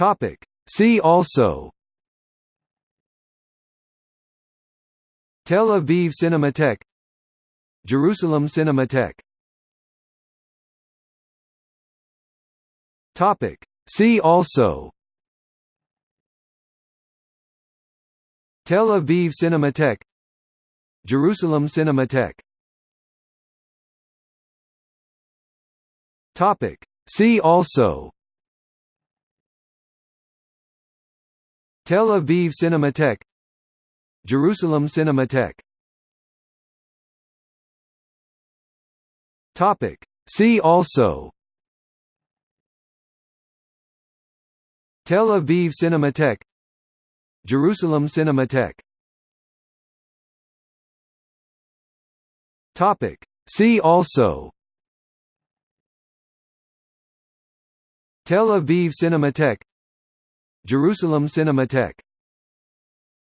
Topic. See also Tel Aviv Cinematheque Jerusalem Cinematheque Topic. See also Tel Aviv Cinematheque Jerusalem Cinematheque Topic. See also Tel Aviv Cinematheque Jerusalem Cinematheque Topic. See also Tel Aviv Cinematheque Jerusalem Cinematheque Topic. See also Tel Aviv Cinematheque Jerusalem Cinematheque